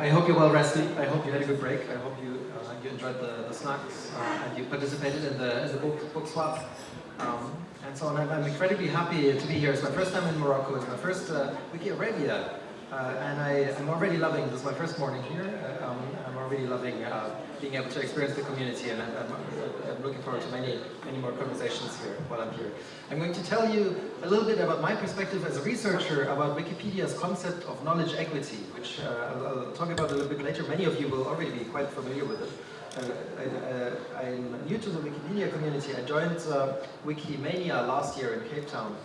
I hope you're well rested. I hope you had a good break. I hope you uh, you enjoyed the, the snacks uh, and you participated in the, in the book, book swap. Um, and so on. I'm, I'm, incredibly happy to be here. It's my first time in Morocco. It's my first uh, Wiki Arabia. Uh, and I, am already loving, this is my first morning here, uh, um, I'm already loving uh, being able to experience the community and I'm, I'm, I'm, looking forward to many, many more conversations here while I'm here. I'm going to tell you a little bit about my perspective as a researcher about Wikipedia's concept of knowledge equity, which uh, I'll, I'll, talk about a little bit later. Many of you will already be quite familiar with it. Uh, I, am new to the Wikipedia community. I joined uh, Wikimania last year in Cape Town,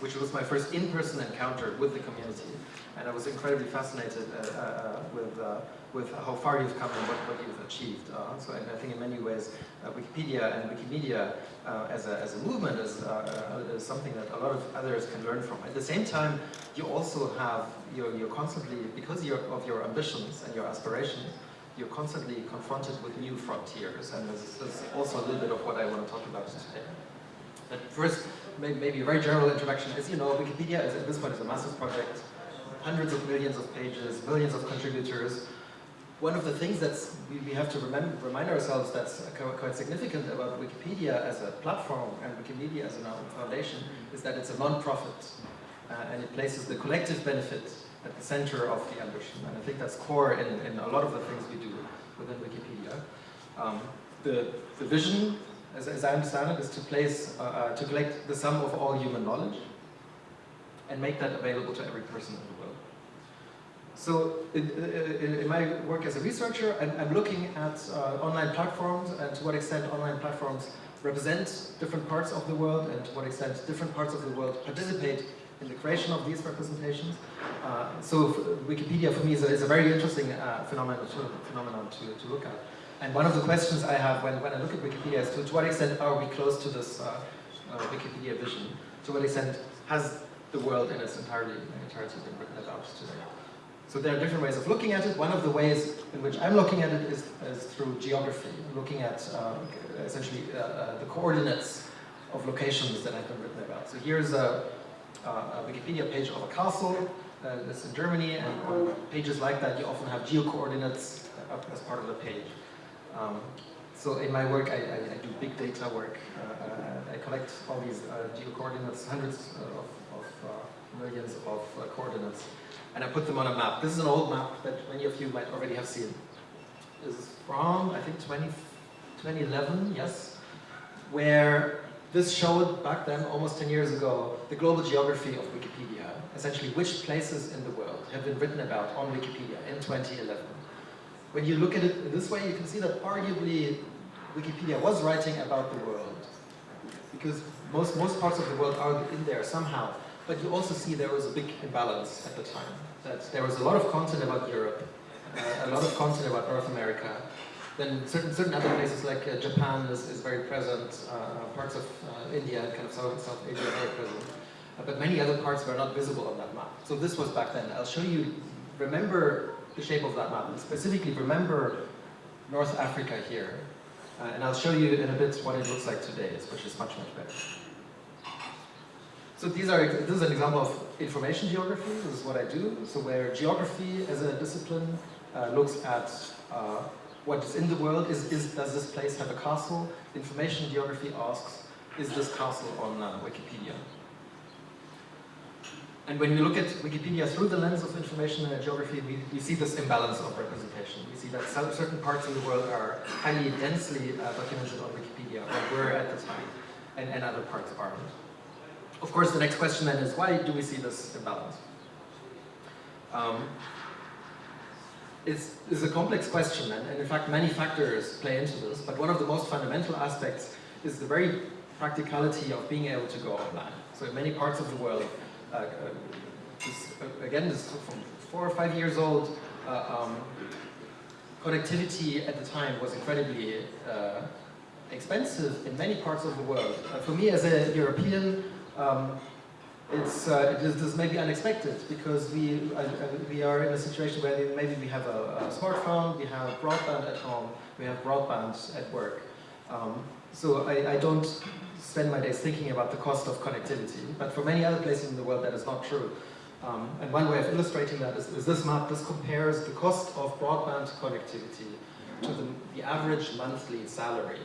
which was my first in-person encounter with the community and I was incredibly fascinated uh, uh, with uh, with how far you've come and what, what you've achieved. Uh, so I, I, think in many ways, uh, Wikipedia and Wikimedia uh, as, a, as a movement is, is, something that a lot of others can learn from. At the same time, you also have, you're, you're constantly, because you're, of your ambitions and your aspirations, you're constantly confronted with new frontiers, and this is also a little bit of what I want to talk about today. But first, maybe a very general introduction. As you know, Wikipedia is, at this point is a massive project hundreds of millions of pages, millions of contributors. One of the things that we have to remind ourselves that's quite significant about Wikipedia as a platform and Wikimedia as a foundation is that it's a non-profit uh, and it places the collective benefit at the center of the ambition. And I think that's core in, in a lot of the things we do within Wikipedia. Um, the, the vision, as, as, I understand it, is to place, uh, uh, to collect the sum of all human knowledge and make that available to every person in the world. So in, in, my work as a researcher, I'm, I'm looking at uh, online platforms and to what extent online platforms represent different parts of the world and to what extent different parts of the world participate in the creation of these representations. Uh, so Wikipedia for me is a, is a very interesting uh, phenomenon, to, phenomenon to, to look at. And one of the questions I have when, when I look at Wikipedia is to, to what extent are we close to this uh, uh, Wikipedia vision? To what extent has the world in its entirety, entirety been written about today? So there are different ways of looking at it. One of the ways in which I'm looking at it is, is through geography, looking at uh, essentially uh, uh, the coordinates of locations that have been written about. So here's a, a Wikipedia page of a castle uh, that's in Germany, and on pages like that you often have geo-coordinates as part of the page. Um, so in my work, I, I, I do big data work. Uh, I collect all these uh, geo-coordinates, hundreds of, of millions of coordinates, and I put them on a map. This is an old map that many of you might already have seen. This is from, I think, 20, 2011, yes, where this showed back then, almost 10 years ago, the global geography of Wikipedia, essentially which places in the world have been written about on Wikipedia in 2011. When you look at it this way, you can see that arguably Wikipedia was writing about the world, because most, most parts of the world are in there somehow. But you also see there was a big imbalance at the time. That there was a lot of content about Europe, uh, a lot of content about North America. Then certain certain other places like uh, Japan is, is very present, uh, parts of uh, India and kind of South, South Asia are very present. Uh, but many other parts were not visible on that map. So this was back then. I'll show you, remember the shape of that map. And specifically remember North Africa here. Uh, and I'll show you in a bit what it looks like today, which is much, much better. So these are, this is an example of information geography, this is what I do. So where geography as a discipline uh, looks at uh, what is in the world, is, is, does this place have a castle? Information geography asks, is this castle on uh, Wikipedia? And when we look at Wikipedia through the lens of information and geography, we, we see this imbalance of representation. We see that certain parts of the world are highly densely uh, documented on Wikipedia, or were at the time, and, and other parts aren't. Of course, the next question then is, why do we see this imbalance? Um, it's, it's a complex question, and, and in fact many factors play into this, but one of the most fundamental aspects is the very practicality of being able to go online. So in many parts of the world, uh, uh, this, uh, again, this from four or five years old, uh, um, connectivity at the time was incredibly uh, expensive in many parts of the world. Uh, for me as a European, um, it's uh, it is, this may be unexpected because we uh, uh, we are in a situation where maybe we have a, a, smartphone, we have broadband at home, we have broadband at work. Um, so I, I, don't spend my days thinking about the cost of connectivity, but for many other places in the world that is not true. Um, and one way of illustrating that is, is, this map. This compares the cost of broadband connectivity to the, the average monthly salary.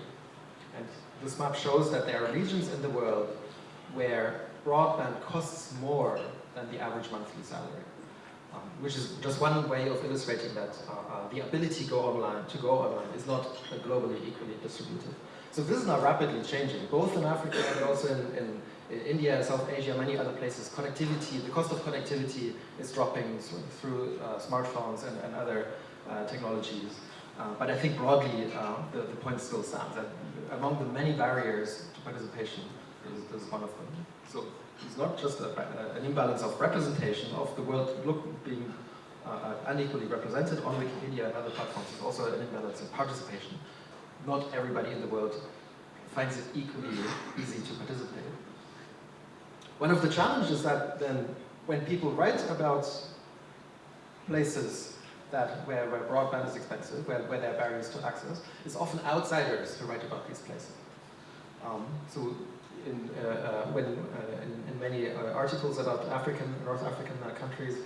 And this map shows that there are regions in the world where broadband costs more than the average monthly salary. Um, which is just one way of illustrating that uh, uh, the ability go online, to go online is not globally equally distributed. So this is now rapidly changing, both in Africa and also in, in, in India, South Asia, many other places. Connectivity, the cost of connectivity is dropping through uh, smartphones and, and other uh, technologies. Uh, but I think broadly, uh, the, the point still stands that among the many barriers to participation, is one of them. So it's not just a, an imbalance of representation of the world look, being uh, unequally represented on Wikipedia and other platforms, it's also an imbalance in participation. Not everybody in the world finds it equally easy to participate. One of the challenges that then when people write about places that where, where broadband is expensive, where, where there are barriers to access, it's often outsiders who write about these places. Um, so in, uh, uh, uh, in, in, many articles about African, North African countries,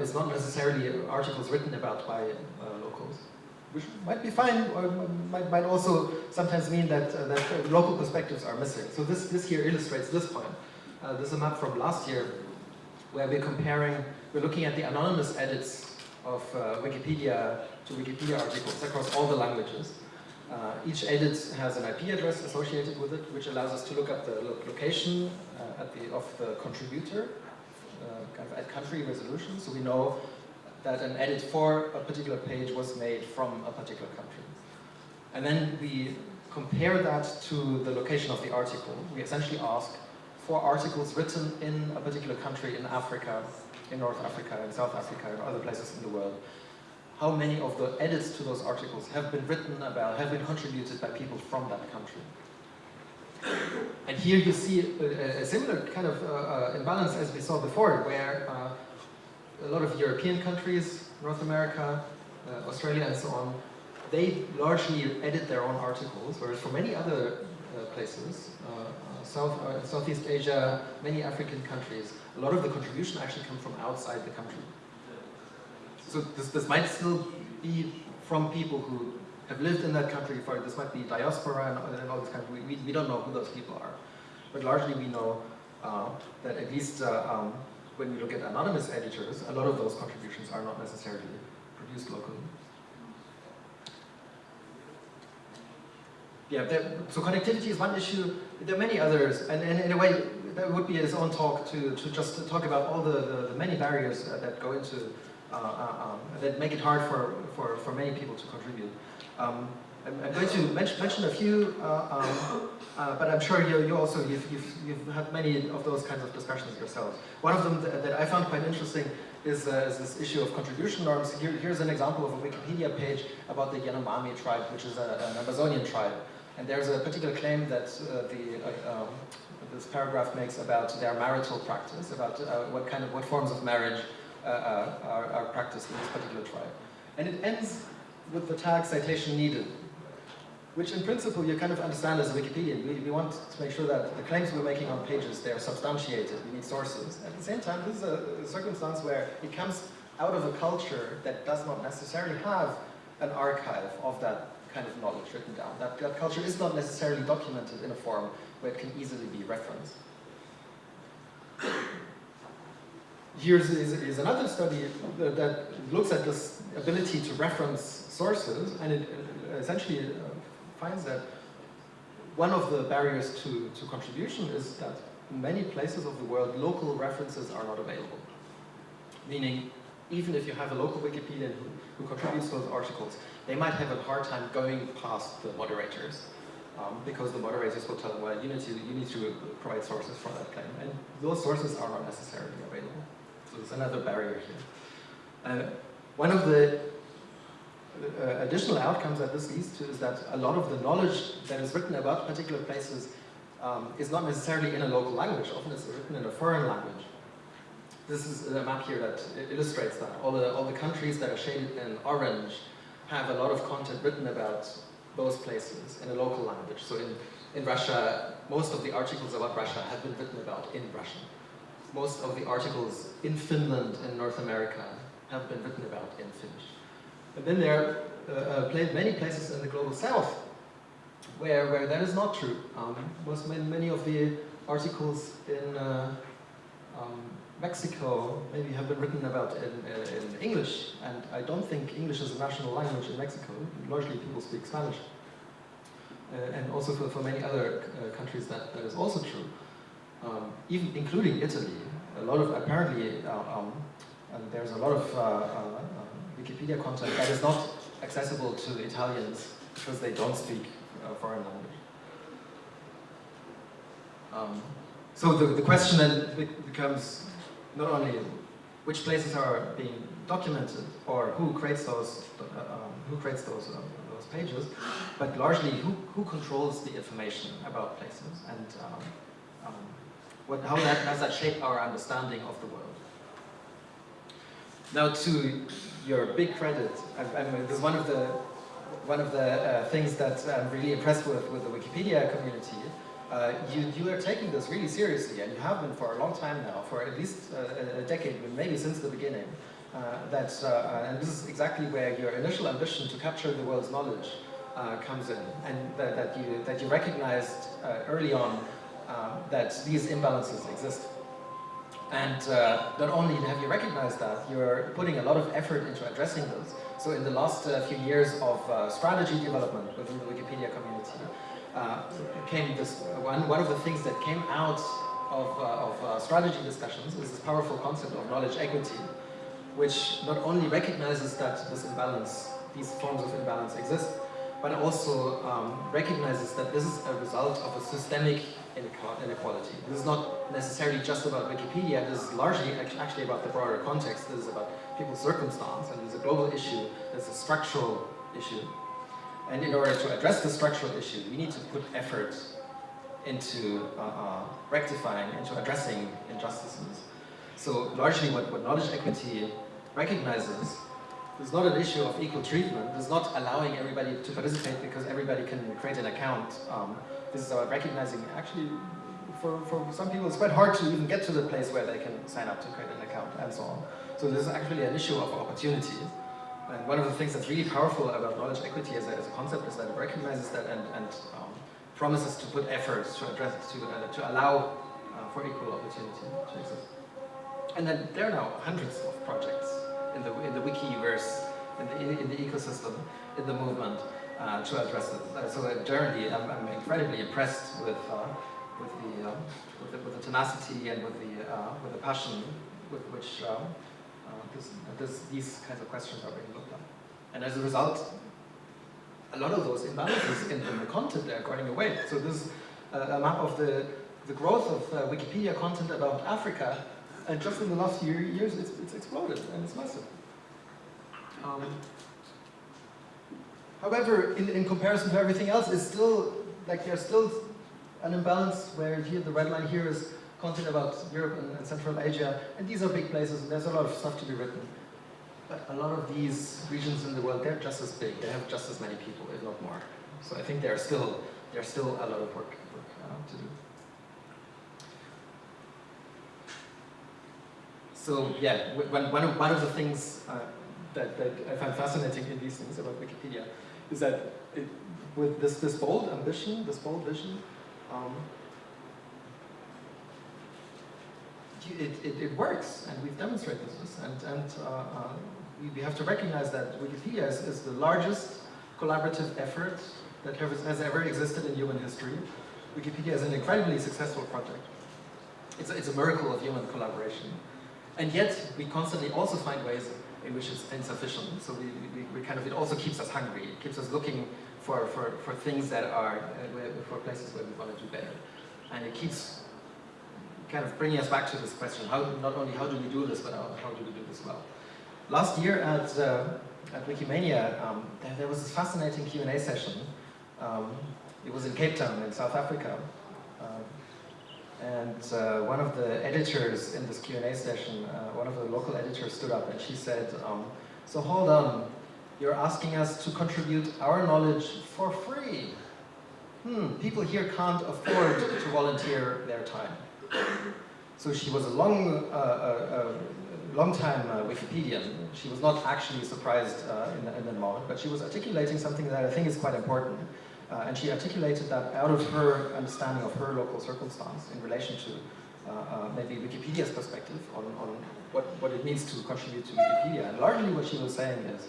it's not necessarily articles written about by locals which might be fine, or might, might also sometimes mean that, uh, that local perspectives are missing. So this, this here illustrates this point. Uh, this is a map from last year where we're comparing, we're looking at the anonymous edits of uh, Wikipedia to Wikipedia articles across all the languages. Uh, each edit has an IP address associated with it, which allows us to look up the lo location uh, the, of the contributor, uh, kind of at country resolution, so we know that an edit for a particular page was made from a particular country. And then we compare that to the location of the article. We essentially ask for articles written in a particular country in Africa, in North Africa, in South Africa, and other places in the world, how many of the edits to those articles have been written about, have been contributed by people from that country. And here you see a, a similar kind of uh, uh, imbalance as we saw before, where uh, a lot of European countries, North America, uh, Australia and so on, they largely edit their own articles, whereas for many other uh, places, uh, South, Southeast Asia, many African countries, a lot of the contribution actually comes from outside the country. So this, this might still be from people who have lived in that country for, this might be diaspora and, and all this kind of, we, we don't know who those people are. But largely we know uh, that at least uh, um, when we look at anonymous editors, a lot of those contributions are not necessarily produced locally. Yeah, there, so connectivity is one issue. There are many others, and, and in a way, that would be his own talk to, to just talk about all the, the, the many barriers uh, that go into um, that make it hard for, for, for many people to contribute. Um, I'm, I'm, going to mention, mention a few, uh, um, uh, but I'm sure you, you also, you've, you've, you've, had many of those kinds of discussions yourselves. One of them that, that I found quite interesting is, uh, is, this issue of contribution norms. Here, here's an example of a Wikipedia page about the Yanomami tribe, which is a, an Amazonian tribe. And there's a particular claim that uh, the, um, this paragraph makes about their marital practice, about what kind of, what forms of marriage uh, uh, are, are practiced in this particular tribe. And it ends with the tag citation needed, which in principle you kind of understand as a Wikipedian. We, we want to make sure that the claims we're making on pages, they're substantiated, we need sources. At the same time, this is a, a circumstance where it comes out of a culture that does not necessarily have an archive of that kind of knowledge written down. That, that culture is not necessarily documented in a form where it can easily be referenced. Here's is, is another study that, looks at this ability to reference sources, and it essentially uh, finds that one of the barriers to, to contribution is that in many places of the world, local references are not available. Meaning, even if you have a local Wikipedian who, who contributes those articles, they might have a hard time going past the moderators um, because the moderators will tell them, well, you need, to, you need to provide sources for that claim. And those sources are not necessarily available. So there's another barrier here. Uh, one of the uh, additional outcomes that this leads to is that a lot of the knowledge that is written about particular places um, is not necessarily in a local language. Often it's written in a foreign language. This is a map here that illustrates that. All the, all the countries that are shaded in orange have a lot of content written about those places in a local language. So in, in Russia, most of the articles about Russia have been written about in Russian. Most of the articles in Finland and North America have been written about in Finnish. And then there are uh, uh many places in the global south where, where that is not true. Um, most, many of the articles in uh, um, Mexico maybe have been written about in, uh, in English, and I don't think English is a national language in Mexico. Largely people speak Spanish. Uh, and also for, for many other uh, countries that, that is also true. Um, even including Italy, a lot of apparently, uh, um, and there's a lot of uh, uh, Wikipedia content that is not accessible to Italians because they don't speak foreign language. Um, so the, the question then becomes not only which places are being documented or who creates those uh, um, who creates those um, those pages, but largely who who controls the information about places and um, um what how that does that shape our understanding of the world. Now, to your big credit, I, I mean, this is one of the one of the uh, things that I'm really impressed with with the Wikipedia community uh, you, you are taking this really seriously, and you have been for a long time now, for at least uh, a decade, maybe since the beginning. Uh, that, uh, uh, and this is exactly where your initial ambition to capture the world's knowledge comes in, and that, that, you, that you recognized early on that these imbalances exist. And not only have you recognized that, you're putting a lot of effort into addressing those. So in the last few years of strategy development within the Wikipedia community, uh, came this one one of the things that came out of, uh, of uh, strategy discussions is this powerful concept of knowledge equity, which not only recognizes that this imbalance, these forms of imbalance exist, but also um, recognizes that this is a result of a systemic inequality. This is not necessarily just about Wikipedia, this is largely actually about the broader context. This is about people's circumstance, and it's a global issue, it's a structural issue. And in order to address the structural issue, we need to put effort into uh, uh, rectifying, into addressing injustices. So largely what, what knowledge equity recognizes is not an issue of equal treatment. It's not allowing everybody to participate because everybody can create an account. Um, this is about recognizing actually for, for some people it's quite hard to even get to the place where they can sign up to create an account and so on. So this is actually an issue of opportunity. And one of the things that's really powerful about knowledge equity as a, as a concept is that it recognizes that and, and um, promises to put efforts to address, to, uh, to allow uh, for equal opportunity to exist. And then there are now hundreds of projects in the, in the Wikiverse, in the, in the ecosystem, in the movement uh, to address it. Uh, so uh, generally, I'm, I'm, incredibly impressed with, uh, with, the, um, with, the, with the tenacity and with the, with the passion with which this, this, these kinds of questions are being looked at. And as a result, a lot of those imbalances in, in the content are going away. So this is a map of the, the growth of uh, Wikipedia content about Africa, and just in the last few years, it's, it's exploded, and it's massive. Um, however, in, in comparison to everything else, it's still, like there's still an imbalance where here the red line here is content about Europe and, and, Central Asia, and these are big places, and there's a lot of stuff to be written. But a lot of these regions in the world, they're just as big, they have just as many people, if not more. So I think there's still, there's still a lot of work, work uh, to do. So yeah, one, one, of, one of the things uh, that, that I find fascinating in these things about Wikipedia is that it, with this, this bold ambition, this bold vision, um, it, it, it, works, and we've demonstrated this. And, and uh, uh, we, have to recognize that Wikipedia is, is, the largest collaborative effort that has ever existed in human history. Wikipedia is an incredibly successful project. It's a, it's a miracle of human collaboration. And yet, we constantly also find ways which it's insufficient. So we, we, we, kind of, it also keeps us hungry. It keeps us looking for, for, for things that are, uh, for places where we want to do better. And it keeps kind of bringing us back to this question, how, not only how do we do this, but how, how do we do this well. Last year at, uh, at Wikimania, um, there, there, was this fascinating Q&A session. Um, it was in Cape Town in South Africa. Uh, and uh, one of the editors in this Q&A session, uh, one of the local editors stood up and she said, um, so hold on, you're asking us to contribute our knowledge for free. Hmm, people here can't afford to volunteer their time. so she was a long, uh, uh, long time uh, Wikipedian. She was not actually surprised uh, in, in the moment, but she was articulating something that I think is quite important. Uh, and she articulated that out of her understanding of her local circumstance in relation to uh, uh, maybe Wikipedia's perspective on, on what, what it means to contribute to Wikipedia. And largely what she was saying is,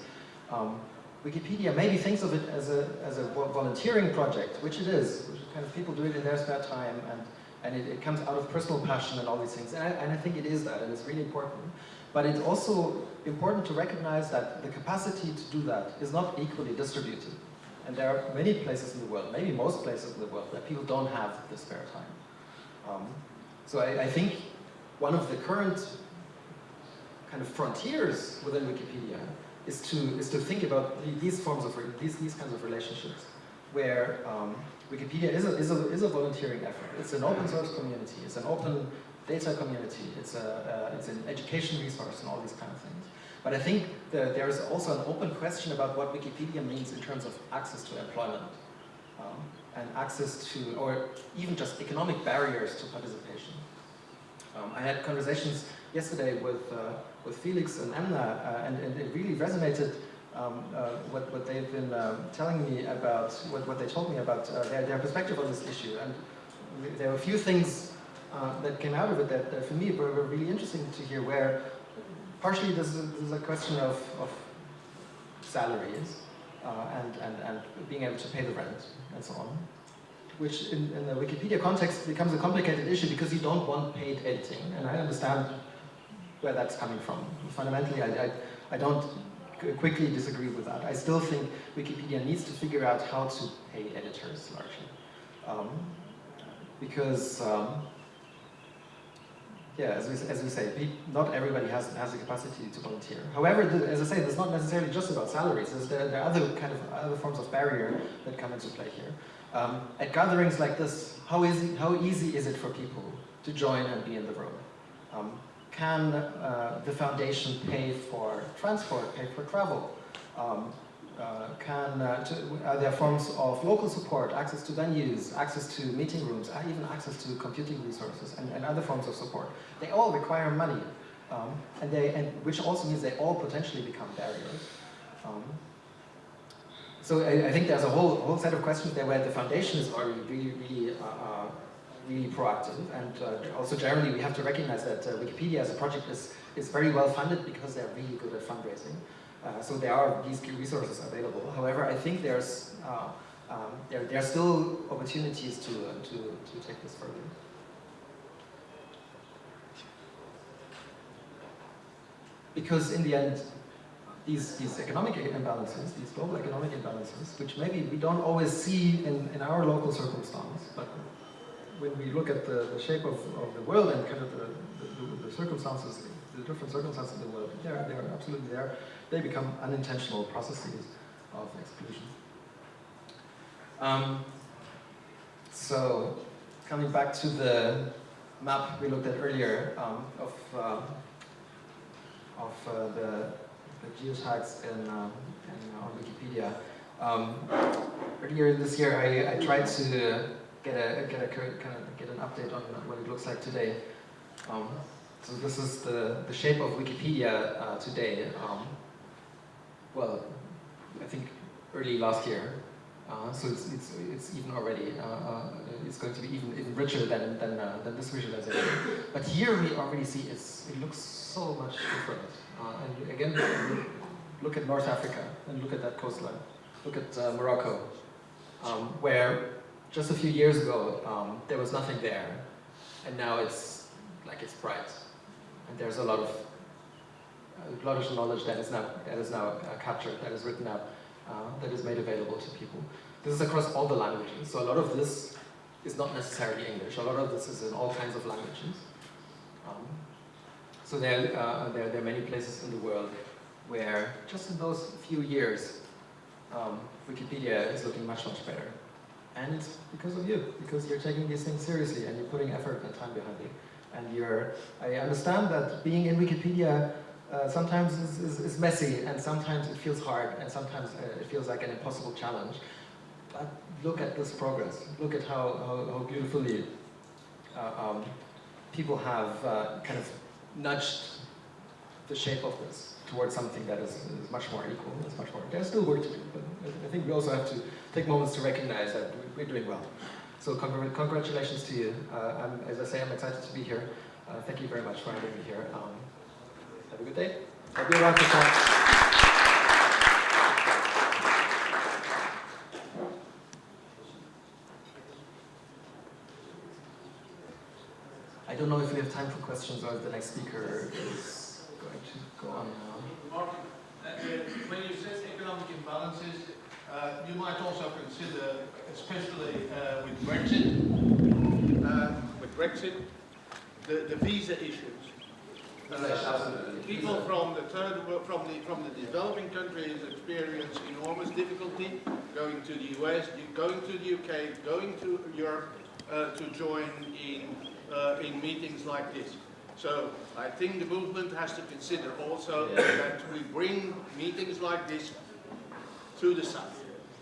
um, Wikipedia maybe thinks of it as a, as a volunteering project, which it is, which kind of people do it in their spare time, and, and it, it comes out of personal passion and all these things. And I, and I think it is that, and it's really important. But it's also important to recognize that the capacity to do that is not equally distributed. And there are many places in the world, maybe most places in the world, that people don't have the spare time. Um, so I, I, think one of the current kind of frontiers within Wikipedia is to is to think about these forms of these these kinds of relationships, where um, Wikipedia is a, is a is a volunteering effort. It's an open source community. It's an open data community. It's a uh, it's an education resource and all these kind of things. But I think that there is also an open question about what Wikipedia means in terms of access to employment um, and access to, or even just economic barriers to participation. Um, I had conversations yesterday with, uh, with Felix and Emna, uh, and, and, it really resonated um, uh, what, what they've been um, telling me about, what, what they told me about uh, their, their perspective on this issue. And there were a few things uh, that came out of it that, that for me were, were really interesting to hear where partially this is, this is a question of, of salaries uh, and, and, and being able to pay the rent and so on, which in, in the Wikipedia context becomes a complicated issue because you don't want paid editing, and I understand where that's coming from. Fundamentally, I, I, I don't quickly disagree with that. I still think Wikipedia needs to figure out how to pay editors largely. Um, because um, yeah, as we, as we say, not everybody has, has the capacity to volunteer. However, the, as I say, it's not necessarily just about salaries. There, there, are other kind of other forms of barrier that come into play here. Um, at gatherings like this, how easy, how easy is it for people to join and be in the room? Um, can uh, the foundation pay for transport, pay for travel? Um, uh, can, uh, to, are there forms of local support, access to venues, access to meeting rooms, uh, even access to computing resources and, and other forms of support. They all require money, um, and they, and which also means they all potentially become barriers. Um, so I, I, think there's a whole, whole set of questions there where the foundation is already really, really, uh, uh really proactive, and uh, also generally we have to recognize that Wikipedia as a project is, is very well funded because they're really good at fundraising. Uh, so there are these key resources available. However, I think there's uh, um, there, there are still opportunities to, uh, to, to take this further. Because in the end, these, these economic imbalances, these global economic imbalances, which maybe we don't always see in, in our local circumstance, but when we look at the, the shape of, of the world and kind of the, the, the circumstances, the different circumstances in the world, they're, they're absolutely there they become unintentional processes of exclusion. Um, so, coming back to the map we looked at earlier um, of, uh, of uh, the, the geotags in, uh, in, on Wikipedia. Um, earlier this year, I, I tried to get a get a kind of get an update on what it looks like today. Um, so this is the the shape of Wikipedia uh, today. Well, I think early last year. Uh, so it's, it's, it's even already, uh, uh, it's going to be even, even richer than, than, uh, than this visualization. But here we already see it's, it looks so much different. Uh, and again, look at North Africa and look at that coastline. Look at Morocco, um, where just a few years ago um, there was nothing there. And now it's like it's bright. And there's a lot of of knowledge that is now, that is now uh, captured, that is written up, uh, that is made available to people. This is across all the languages, so a lot of this is not necessarily English. A lot of this is in all kinds of languages. Um, so there, uh, there, there, are many places in the world where just in those few years, um, Wikipedia is looking much, much better. And it's because of you, because you're taking these things seriously and you're putting effort and time behind it. And you're, I understand that being in Wikipedia uh, sometimes is, is, is, messy and sometimes it feels hard and sometimes uh, it feels like an impossible challenge. But look at this progress. Look at how, how, how beautifully uh, um, people have uh, kind of nudged the shape of this towards something that is, is much more equal, is much more, there's still work to do, but I think we also have to take moments to recognize that we're doing well. So congr congratulations to you. Uh, as I say, I'm excited to be here. Uh, thank you very much for having me here. Um, have a good day. Be around for time. I don't know if we have time for questions or if the next speaker is going to go on now. Martin, uh, when you said economic imbalances, uh, you might also consider, especially uh, with Brexit, uh, with Brexit, the, the visa issues. People from the third world, from the from the developing countries experience enormous difficulty going to the US, going to the UK, going to Europe uh, to join in uh, in meetings like this. So I think the movement has to consider also yeah. that we bring meetings like this to the south.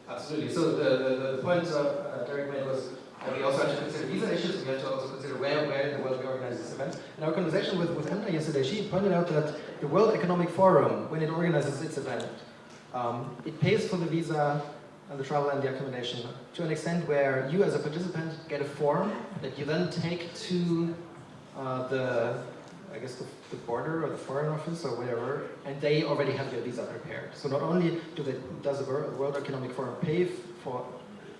Absolutely. So the, the, the point uh, Derek made was that we also have to consider visa issues, we have to also consider where, where in the world we organize this event. In our conversation with, with Emna yesterday, she pointed out that the World Economic Forum, when it organizes its event, um, it pays for the visa and the travel and the accommodation to an extent where you as a participant get a form that you then take to uh, the I guess the, the, border or the foreign office or whatever, and they already have their visa prepared. So not only do they, does the World Economic Forum pay for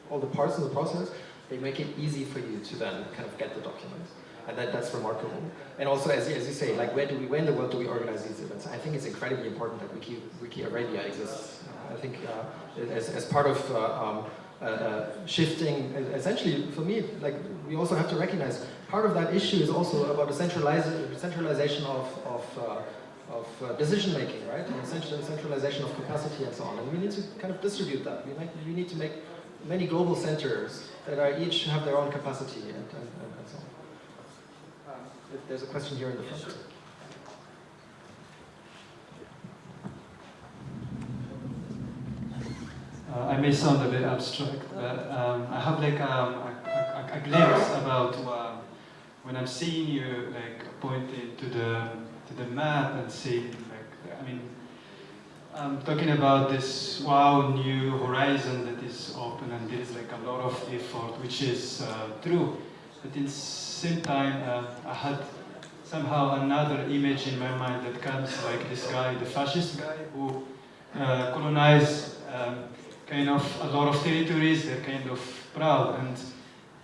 all the parts of the process, they make it easy for you to then kind of get the documents. And that, that's remarkable. And also, as, as you say, like where do we, where in the world do we organize these events? I think it's incredibly important that Wiki, Wiki Arabia exists. I think uh, as, as part of uh, um, uh, uh shifting, essentially for me, like we also have to recognize part of that issue is also about the centralization of, of, uh, of uh, decision making, right? And centralization of capacity and so on. And we need to kind of distribute that. We, make, we need to make many global centers that are each have their own capacity and, and, and so on. Um, there's a question here in the front. Uh, I may sound a bit abstract, but um, I have like um, a, a, a, glimpse about uh, when I'm seeing you like pointing to the to the map and seeing I'm talking about this wow new horizon that is open and there is like a lot of effort which is uh, true. But in the same time uh, I had somehow another image in my mind that comes like this guy the fascist guy who uh, colonized um, kind of a lot of territories. They're kind of proud. And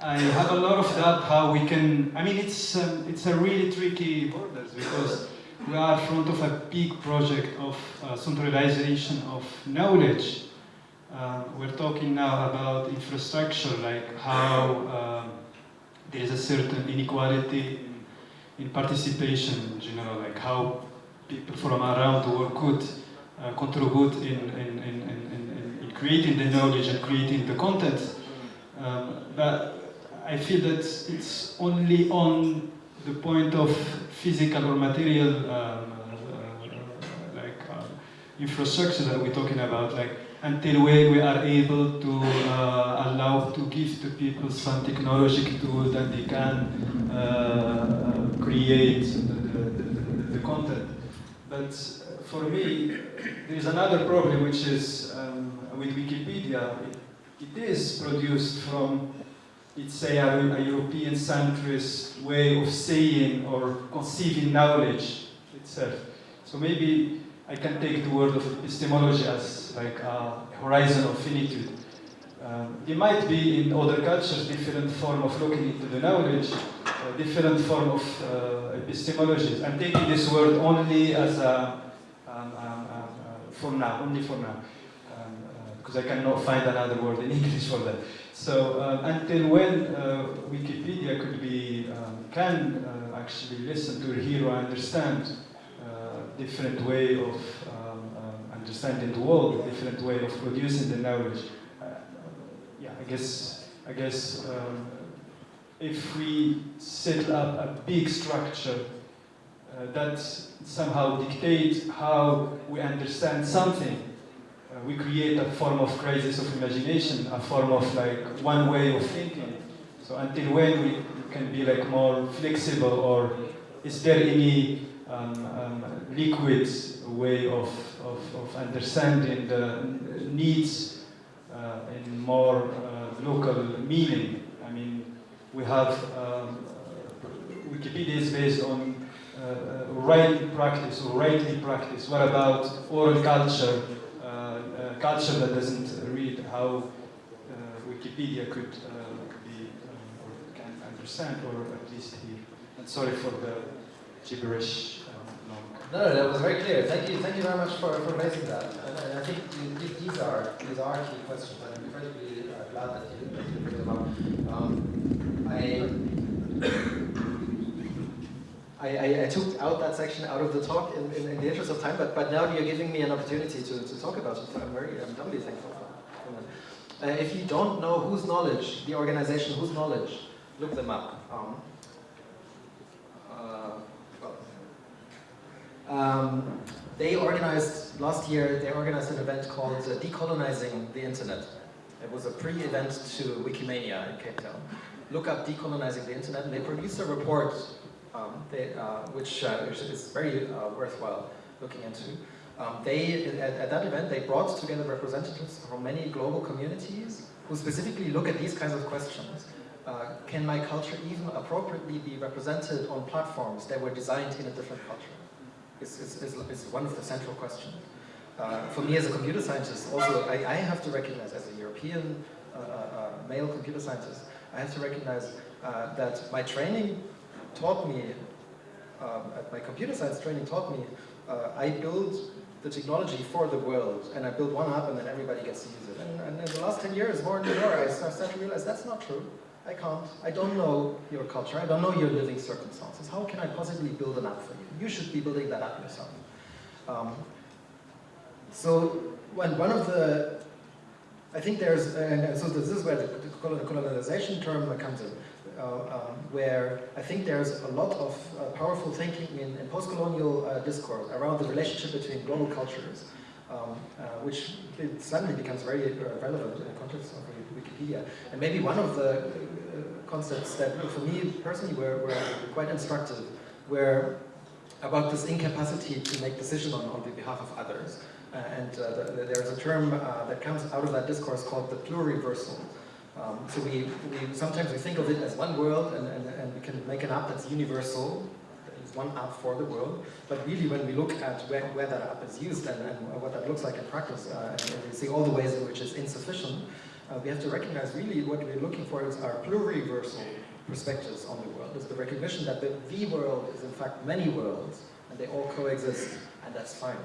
I have a lot of that how we can, I mean it's, um, it's a really tricky borders because we are in front of a big project of uh, centralization of knowledge. Uh, we're talking now about infrastructure, like how um, there is a certain inequality in, in, participation in general, like how people from around the world could uh, contribute in, in, in, in, creating the knowledge and creating the content. Um, but I feel that it's only on the point of physical or material um, uh, like uh, infrastructure that we're talking about, like until when we are able to uh, allow to give to people some technological tools that they can uh, create the, the, the, content. But for me, there is another problem which is um, with Wikipedia. It, it is produced from it's say a, a European centrist way of saying or conceiving knowledge itself. So maybe I can take the word of epistemology as like a horizon of finitude. Um, it might be in other cultures different form of looking into the knowledge, a different form of uh, epistemology. I'm taking this word only as a, um, um, um uh, for now, only for now, because um, uh, I cannot find another word in English for that. So uh, until when uh, Wikipedia could be, um, can uh, actually listen to, hear or understand uh, different way of um, um, understanding the world, different way of producing the knowledge. Uh, yeah, I guess, I guess um, if we set up a big structure uh, that somehow dictates how we understand something, uh, we create a form of crisis of imagination, a form of like one way of thinking. So until when we can be like more flexible, or is there any um, um, liquid way of, of, of understanding the needs uh, in more uh, local meaning? I mean, we have um, Wikipedia is based on uh, right practice or rightly practice. What about oral culture? Culture that doesn't read how uh, Wikipedia could uh, be um, or can understand or at least hear. And sorry for the gibberish. Um. No, no, that was very clear. Thank you, thank you very much for, for raising that. And, I think th- th- these are these are key questions, and I'm incredibly uh, glad that you, that you bring them up. Um, I, I, I, I took out that section out of the talk in, in, in the interest of time, but, but now you're giving me an opportunity to, to talk about it. So I'm very, I'm doubly thankful for, that. Uh, if you don't know whose knowledge, the organization whose knowledge, look them up. Um, uh, um, they organized, last year, they organized an event called uh, Decolonizing the Internet. It was a pre-event to Wikimania in Cape Town. Look up Decolonizing the Internet, and they produced a report um, they, uh, which, uh, is very uh, worthwhile looking into. Um, they, at, at, that event, they brought together representatives from many global communities who specifically look at these kinds of questions. Uh, can my culture even appropriately be represented on platforms that were designed in a different culture? Is, is, is, is one of the central questions. Uh, for me as a computer scientist, also, I, I have to recognize, as a European uh, male computer scientist, I have to recognize that my training taught me, um, my computer science training taught me, uh, I build the technology for the world, and I build one app and then everybody gets to use it. And, and in the last 10 years, more and more, I started to realize that's not true. I can't. I don't know your culture. I don't know your living circumstances. How can I possibly build an app for you? You should be building that app yourself. Um, so when one of the, I think there's, and so this is where the colonization term comes in. Uh, um, where I think there's a lot of uh, powerful thinking in, in post-colonial uh, discourse around the relationship between global cultures, um, which suddenly becomes very relevant in the context of Wikipedia. And maybe one of the concepts that for me personally were, were quite instructive were about this incapacity to make decisions on, on behalf of others. Uh, and uh, the, the, there's a term uh, that comes out of that discourse called the pluriversal. Um, so we, we, sometimes we think of it as one world and, and, and we can make an app that's universal, it's one app for the world, but really when we look at where, where that app is used and, and what that looks like in practice, uh, and, we see all the ways in which it's insufficient, uh, we have to recognize really what we're looking for is our pluriversal perspectives on the world. It's the recognition that the, the world is in fact many worlds and they all coexist and that's fine.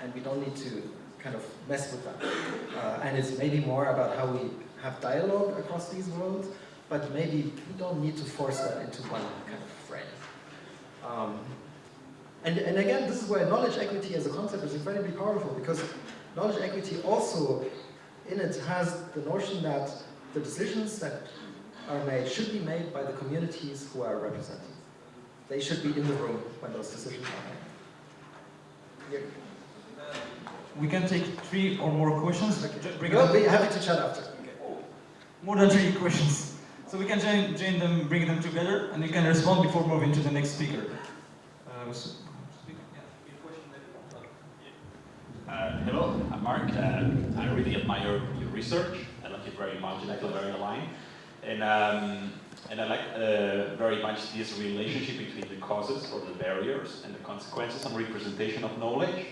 And we don't need to kind of mess with that. Uh, and it's maybe more about how we have dialogue across these worlds, but maybe we don't need to force that into one kind of frame. Um, and, and again, this is where knowledge equity as a concept is incredibly powerful because knowledge equity also in it has the notion that the decisions that are made should be made by the communities who are represented. They should be in the room when those decisions are made. We can take three or more questions. Okay. We'll be happy to chat after more than three questions. So we can join, join them, bring them together, and you can respond before moving to the next speaker. Uh, so, uh, hello, I'm Mark. Uh, I really admire your research. I like it very much, and I feel very aligned. And um, and I like uh, very much this relationship between the causes or the barriers and the consequences and representation of knowledge.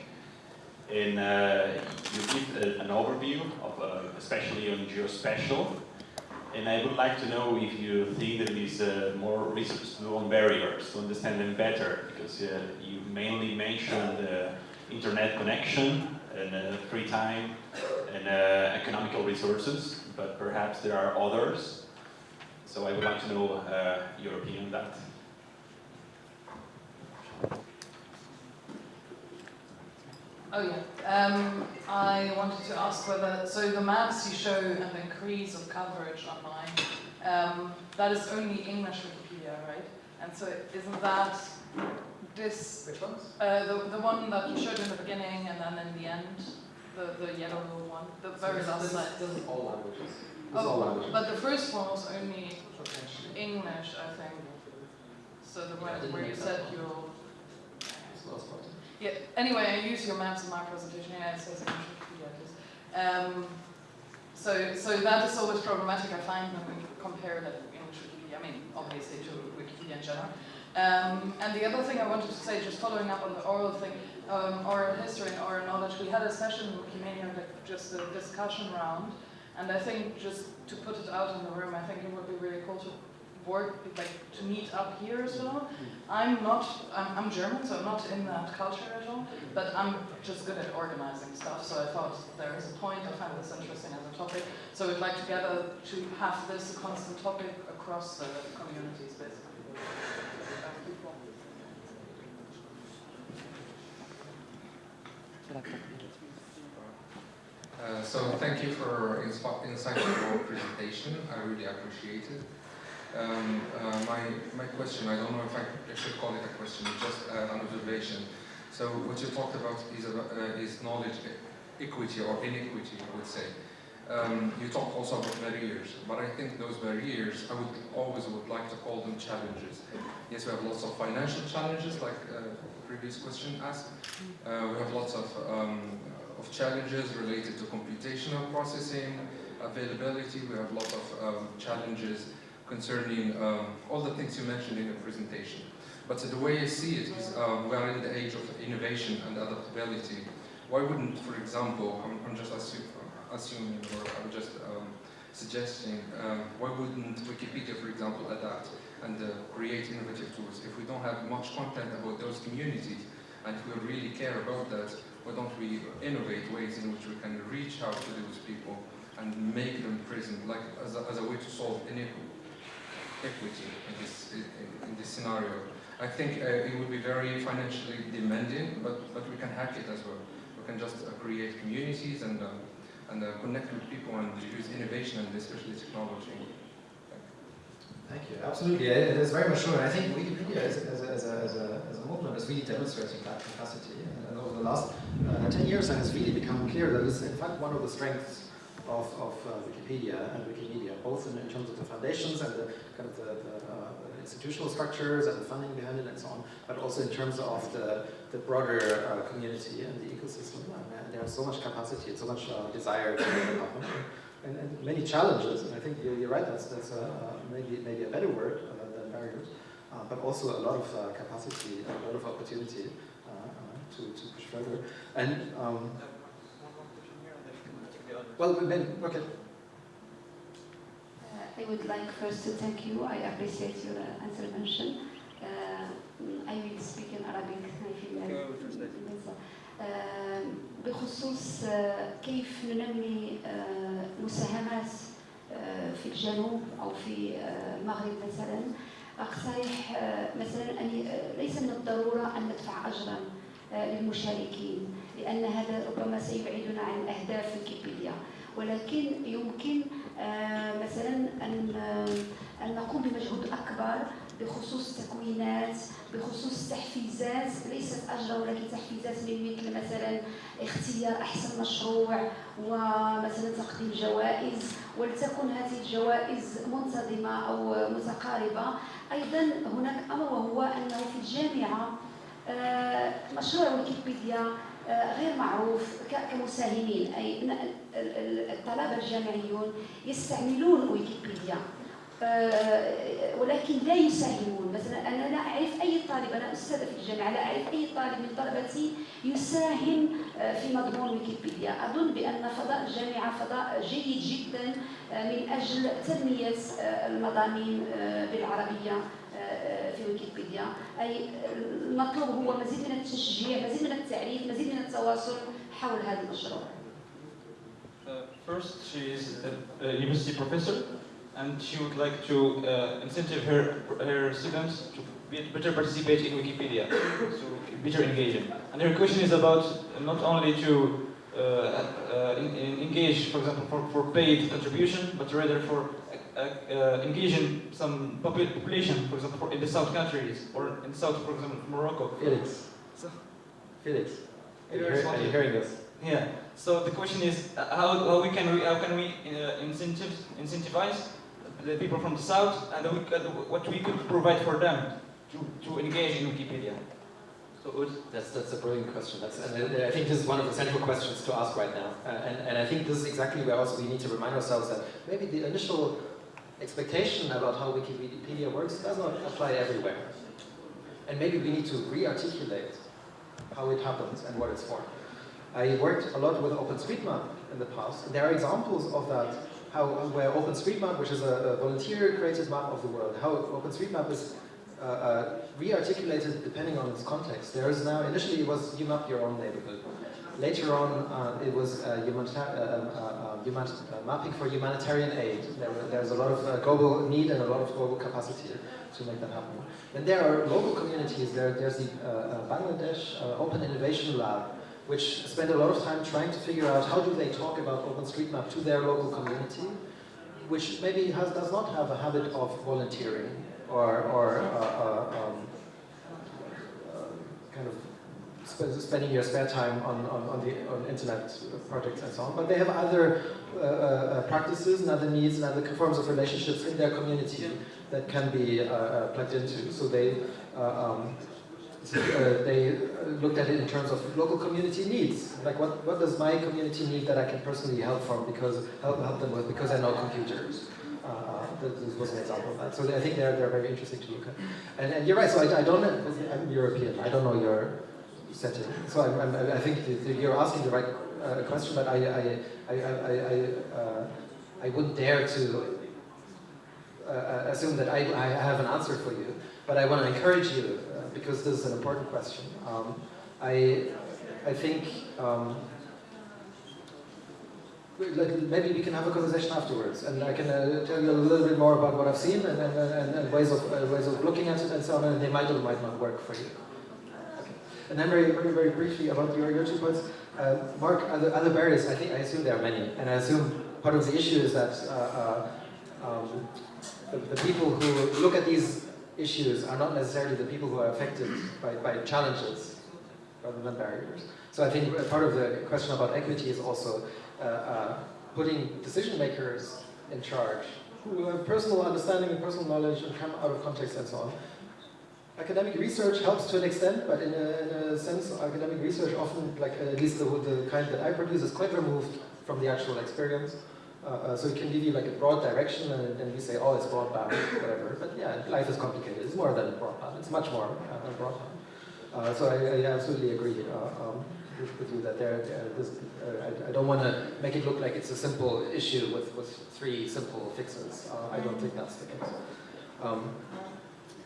And uh, you give a, an overview of, uh, especially on geospatial, and I would like to know if you think that there is uh, more research to do on barriers to understand them better, because uh, you mainly mentioned uh, internet connection and uh, free time and uh, economical resources, but perhaps there are others. So I would like to know uh, your opinion on that. Oh yeah. Um, I wanted to ask whether, so the maps you show and the increase of coverage online, um, that is only English Wikipedia, right? And so isn't that this... Which ones? Uh, the, the one that you showed in the beginning and then in the end. The, the yellow one, the very This- last this- slide. This is all languages. This is all Oh, languages. but the first one was only English, I think. So the Yeah, one where you said you'll. It's lost part. Yeah. Anyway, I use your maps in my presentation. Yeah, it says. Um, so, so that is always problematic. I find when we compare the English Wikipedia. I mean, obviously to Wikipedia in general. Um, and the other thing I wanted to say, just following up on the oral thing, um, oral history and oral knowledge, we had a session in Wikimania, just a discussion round, and I think just to put it out in the room, I think it would be really cool to work, like to meet up here as well. I'm not, I'm, I'm German, so I'm not in that culture at all, but I'm just good at organizing stuff, so I thought there is a point, I find this interesting as a topic, so we'd like together to have this a constant topic across the communities, basically. Uh, so thank you for insightful presentation. I really appreciate it. Um, uh, my, my question, I don't know if I, I should call it a question, just uh, an observation. So what you talked about is, uh, is knowledge e- equity or inequity, I would say. Um, you talked also about barriers, but I think those barriers, I would always would like to call them challenges. Yes, we have lots of financial challenges, like uh, previous question asked. Uh, we have lots of um, of challenges related to computational processing, availability. We have lots of um, challenges concerning um, all the things you mentioned in your presentation. But the way I see it is um, we are in the age of innovation and adaptability. Why wouldn't, for example, I'm, I'm just assu assuming or I'm just um, suggesting, um, why wouldn't Wikipedia, for example, adapt and uh, create innovative tools? If we don't have much content about those communities and if we really care about that, why don't we innovate ways in which we can reach out to those people and make them present, like as a, as a way to solve inequity equity in this, in, this scenario. I think uh, it would be very financially demanding, but, but we can hack it as well. We can just uh, create communities and, uh, and uh, connect with people and use innovation and especially technology. Thank you. Absolutely, it it is very much true. And I think Wikipedia as, as, a, as, a, as, a, as a movement is really demonstrating that capacity. And over the last uh, 10 years, it has really become clear that it's in fact one of the strengths of, of uh, Wikipedia and Wikimedia, both in, in terms of the foundations and the kind of the, the, uh, institutional structures and the funding behind it and so on, but also in terms of the, the broader uh, community and the ecosystem. And there's so much capacity and so much desire to development and, and many challenges. And I think you're, you're right. That's that's maybe maybe a better word than barriers, but also a lot of capacity, a lot of opportunity to to push further. And um, well, maybe okay. Uh, I would like first to thank you. I appreciate your uh, intervention. Uh, I will speak in Arabic. آه، بخصوص آه، كيف ننمي آه، مساهمات آه، في الجنوب أو في المغرب مثلا اقترح مثلا ان ليس من الضرورة أن ندفع اجرا للمشاركين لأن هذا ربما سيبعدنا عن اهداف ويكيبيديا ولكن يمكن آه، مثلا آه، أن نقوم بمجهود أكبر بخصوص تكوينات بخصوص تحفيزات ليست اجرا ولكن تحفيزات من مثل مثلا اختيار أحسن مشروع ومثلا تقديم جوائز. ولتكن هذه الجوائز منتظمة أو متقاربة. أيضا هناك أمر وهو أنه في الجامعة آه، مشروع ويكيبيديا غير معروف كمساهمين. أي الطلبة الجامعيون يستعملون ويكيبيديا. آه، ولكن لا يساهمون. مثلا أنا لا أعرف أي طالب أنا أستاذة في الجامعة لا أعرف أي طالب من طلبتي يساهم آه، في مضمون ويكيبيديا. أظن بأن فضاء الجامعة فضاء جيد جدا آه، من أجل تنمية آه، المضامين آه، بالعربية. آه، آه، ويكيبيديا اي المطلوب هو مزيد من التشجيع مزيد من التعريف مزيد من التواصل حول هذا المشروع Uh, first, she is a, university professor, and she would like to uh, incentive her her students to be, better participate in Wikipedia, so better engaging. And her question is about not only to uh, uh, in, in engage, for example, for, for paid contribution, but rather for uh, uh, engaging some popu- population, for example, in the south countries or in south, for example, Morocco. Felix. So- Felix. Are you, You're hear- are you hearing this? Yeah, So the question is, uh, how, how we can we, how can we uh, incentive, incentivize the people from the south and we could, what we could provide for them to, to engage in Wikipedia? So That's, that's a brilliant question. That's, and I I think this is one of the central questions to ask right now. Uh, and, and I think this is exactly where also we need to remind ourselves that maybe the initial expectation about how Wikipedia works does not apply everywhere. And maybe we need to re-articulate how it happens and what it's for. I worked a lot with OpenStreetMap in the past. There are examples of that, how where OpenStreetMap, which is a, a volunteer-created map of the world, how OpenStreetMap is uh, uh, re-articulated depending on its context. There is now, initially it was you map your own neighborhood. Later on, uh, it was uh, uh, human mapping for humanitarian aid. There, there's a lot of global need and a lot of global capacity to make that happen. Then there are local communities. There, there's the Bangladesh Open Innovation Lab, which spend a lot of time trying to figure out how do they talk about OpenStreetMap to their local community, which maybe has, does not have a habit of volunteering or, or uh, uh, um, uh, kind of sp spending your spare time on, on, on, the on internet projects and so on. But they have other uh, practices and other needs and other forms of relationships in their community that can be plugged into. So they um, so, uh, they looked at it in terms of local community needs. Like what, what does my community need that I can personally help from because help, help them with because I know computers. Uh, uh this was an example of that. So I think they're, they're very interesting to look at. And, and you're right, so I, I don't, know, I'm European, I don't know your setting. So I'm, I'm, i think you're asking the right uh, question, but I, I, I, I, I, uh, I wouldn't dare to uh, assume that I, I have an answer for you. But I want to encourage you because this is an important question. Um, I, I think um, maybe we can have a conversation afterwards, and I can uh, tell you a little bit more about what I've seen and, and, and, and ways of uh, ways of looking at it and so on, and they might or might not work for you. Okay. And then very, very, very briefly about your, your two points. Uh, Mark, other, other barriers, I think, I assume there are many, and I assume part of the issue is that uh, uh um, the, the people who look at these issues are not necessarily the people who are affected by, by challenges rather than barriers. So I think part of the question about equity is also uh, uh, putting decision makers in charge who have personal understanding and personal knowledge and come out of context and so on. Academic research helps to an extent, but in a, in a sense, academic research often, like at least the, the kind that I produce, is quite removed from the actual experience. Uh, uh, so it can give you like a broad direction and then you say, oh, it's broadband, whatever. But yeah, life is complicated. It's more than broadband. It's much more uh, than broadband. Uh, so I, I, absolutely agree uh, um, that there, this, I, I, don't want to make it look like it's a simple issue with, with three simple fixes. I don't think that's the case. Um,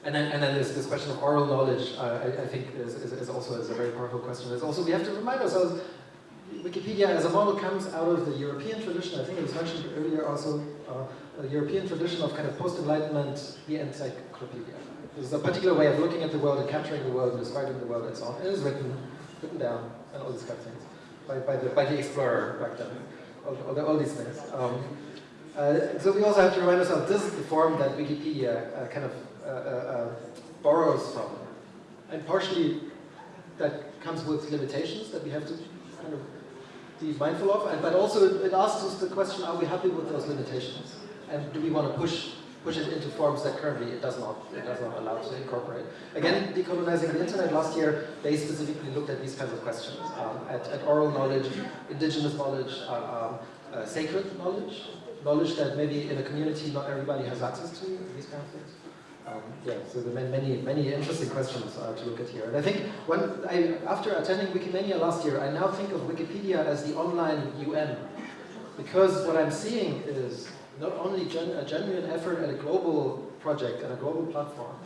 and then, and then there's this question of oral knowledge, I, I, think is, is, is also is a very powerful question. There's also, we have to remind ourselves Wikipedia as a model comes out of the European tradition. I think it was mentioned earlier also, uh, a European tradition of kind of post-enlightenment, the encyclopedia. There's a particular way of looking at the world and capturing the world and describing the world and so on. It is written, written down, and all these kind of things by, by, the, by the explorer back then. All, all, all these things. Um, uh, so we also have to remind ourselves this is the form that Wikipedia uh, kind of uh, uh, uh borrows from. And partially that comes with limitations that we have to kind of be mindful of, and, but also it asks us the question, are we happy with those limitations? And do we want to push push it into forms that currently it does not it does not allow to incorporate. Again, decolonizing the internet last year, they specifically looked at these kinds of questions, um, at, at, oral knowledge, indigenous knowledge, uh, um, uh, sacred knowledge, knowledge that maybe in a community not everybody has access to, these kind of things. Um, yeah, so there are many, many interesting questions uh, to look at here. And I think when I, after attending Wikimania last year, I now think of Wikipedia as the online UN. Because what I'm seeing is not only gen a genuine effort at a global project and a global platform,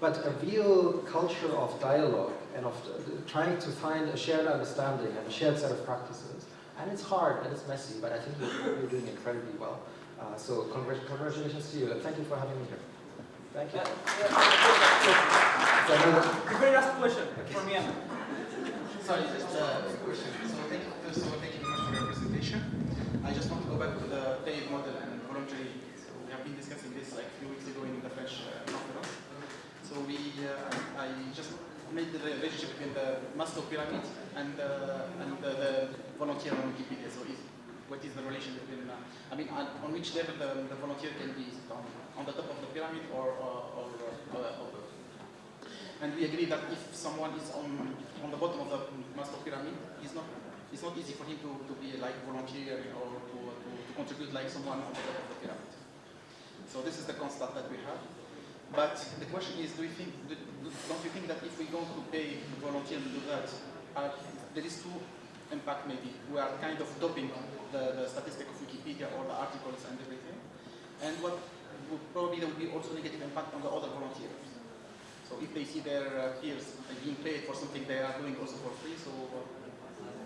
but a real culture of dialogue and of uh, trying to find a shared understanding and a shared set of practices. And it's hard and it's messy, but I think you're, you're doing incredibly well. Uh, so congratulations to you and thank you for having me here. Thank you. the very last question okay. for me. Sorry, just a question. So thank you, first of all, thank you very much for your presentation. I just want to go back to the paid model and voluntary. So we have been discussing this like a few weeks ago in the French uh, conference. So we, uh, I just made the relationship between the Maslow pyramid and, uh, and the, volunteer on Wikipedia. So what is the relation between, I mean, on, which level the, the volunteer can be on, on the top of the pyramid or, or, or? And we agree that if someone is on, on the bottom of the Maslow pyramid, it's not, it's not easy for him to, to be like volunteer or to, to, to contribute like someone on the top of the pyramid. So this is the constant that we have. But the question is, do you think, do, don't you think that if we go to pay volunteers to do that, uh, there is two impact maybe. We are kind of doping the, the statistic of Wikipedia or the articles and everything. And what would probably there be also negative impact on the other volunteers. So if they see their uh, peers being paid for something they are doing also for free, so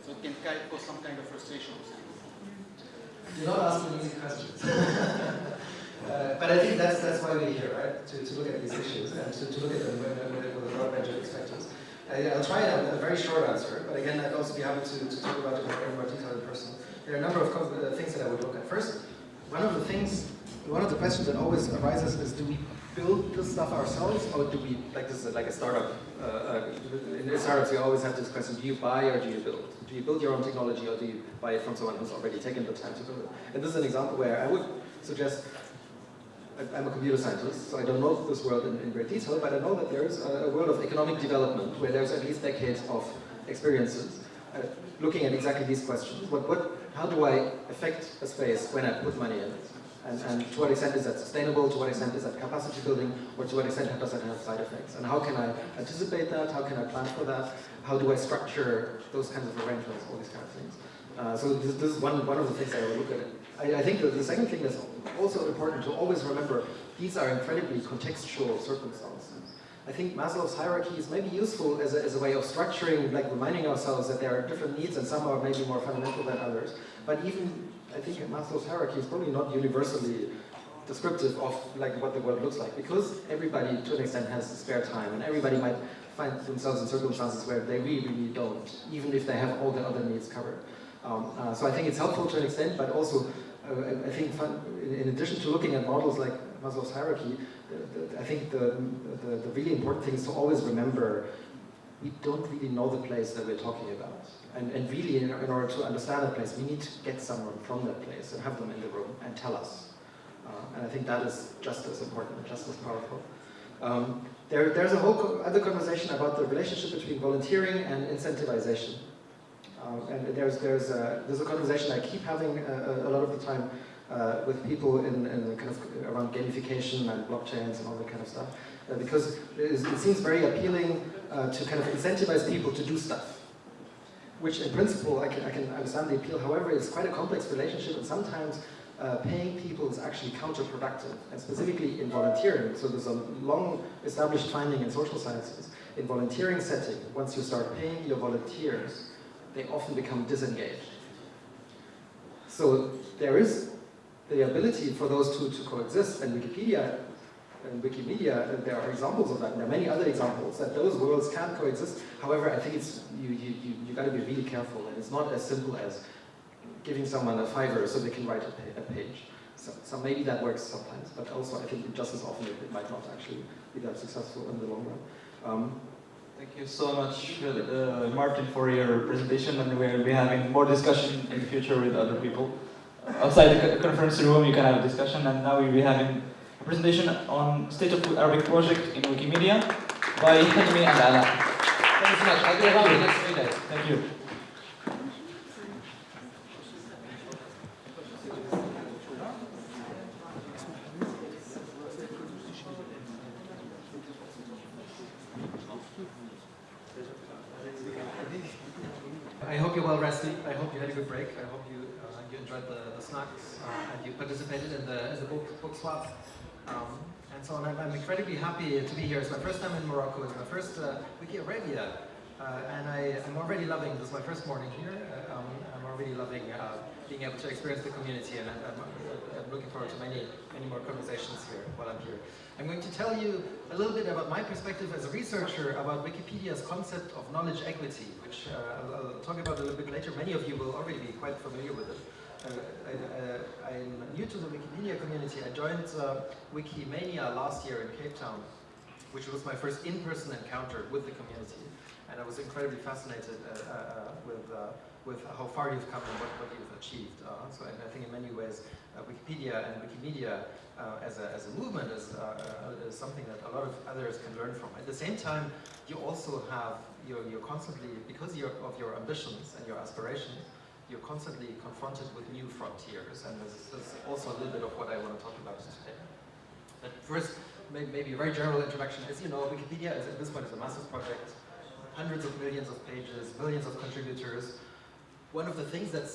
so it can cause some kind of frustration. You're not asking any questions. uh, but I think that's that's why we're here, right? To, to look at these issues and to, to look at them with, a broad range of perspectives. I, will try a, a, very short answer, but again, I'd also be happy to, to talk about it in more detail in person. There are a number of uh, things that I would look at. First, one of the things, one of the questions that always arises is, do we build this stuff ourselves, or do we, like this is like a startup, uh, uh, in startups you always have this question, do you buy or do you build? Do you build your own technology or do you buy it from someone who's already taken the time to build it? And this is an example where I would suggest I'm a computer scientist, so I don't know this world in, in great detail, but I know that there's a, a, world of economic development where there's at least decades of experiences uh, looking at exactly these questions. What, what, how do I affect a space when I put money in it? And, and to what extent is that sustainable, to what extent is that capacity building, or to what extent does that have side effects? And how can I anticipate that, how can I plan for that, how do I structure those kinds of arrangements, all these kind of things. Uh, so this, this, is one, one of the things I will look at. I, I think the second thing that's also important to always remember, these are incredibly contextual circumstances. I think Maslow's hierarchy is maybe useful as a, as a way of structuring, like reminding ourselves that there are different needs and some are maybe more fundamental than others. But even, I think Maslow's hierarchy is probably not universally descriptive of like what the world looks like because everybody to an extent has spare time and everybody might find themselves in circumstances where they really, really don't, even if they have all the other needs covered. Um, uh, so I think it's helpful to an extent, but also I think in addition to looking at models like Maslow's hierarchy, I think the, the, the, really important thing is to always remember we don't really know the place that we're talking about. And, and really, in, in order to understand that place, we need to get someone from that place and have them in the room and tell us. Uh, and I think that is just as important and just as powerful. Um, there, there's a whole co other conversation about the relationship between volunteering and incentivization. Um, and there's, there's, a, there's a conversation I keep having a, a lot of the time uh, with people in, in kind of around gamification and blockchains and all that kind of stuff. Uh, because it seems very appealing uh, to kind of incentivize people to do stuff. Which in principle, I can, I can understand the appeal. However, it's quite a complex relationship and sometimes uh, paying people is actually counterproductive, and specifically in volunteering. So there's a long established finding in social sciences. In volunteering setting, once you start paying your volunteers, they often become disengaged. So there is the ability for those two to coexist, and Wikipedia and Wikimedia, there are examples of that, and there are many other examples that those worlds can coexist. However, I think it's you you you, you got to be really careful, and it's not as simple as giving someone a fiver so they can write a, page. So, so, maybe that works sometimes, but also I think just as often it, might not actually be that successful in the long run. Um, you so much, uh, Martin, for your presentation, and we'll be having more discussion in the future with other people. Outside the conference room, you can have a discussion, and now we'll be having a presentation on State of Arabic Project in Wikimedia by Hilmi and Ala. Thank you so much. I'll be around the next three days. Thank you. I hope you're well rested. I hope you had a good break. I hope you uh, you enjoyed the, the snacks uh, and you participated in the, in the book, book swap. Um, and so on. I'm, I'm, incredibly happy to be here. It's my first time in Morocco. It's my first uh, Wiki Arabia. Uh, and I, am already loving, this is my first morning here. Uh, already loving uh, being able to experience the community and I'm, I'm, looking forward to many, many more conversations here while I'm here. I'm going to tell you a little bit about my perspective as a researcher about Wikipedia's concept of knowledge equity, which uh, I'll, I'll, talk about a little bit later. Many of you will already be quite familiar with it. Uh, I, am new to the Wikipedia community. I joined uh, Wikimania last year in Cape Town, which was my first in-person encounter with the community. And I was incredibly fascinated uh, uh, with, uh, with how far you've come and what, what you've achieved. Uh, so I think in many ways uh, Wikipedia and Wikimedia uh, as, a, as a movement is, uh, uh, is something that a lot of others can learn from. At the same time, you also have, you're, you're constantly, because you're, of your ambitions and your aspirations, you're constantly confronted with new frontiers, and this is, also a little bit of what I want to talk about today. But first, may- maybe a very general introduction. As you know, Wikipedia is, at this point is a massive project, hundreds of millions of pages, millions of contributors. One of the things that's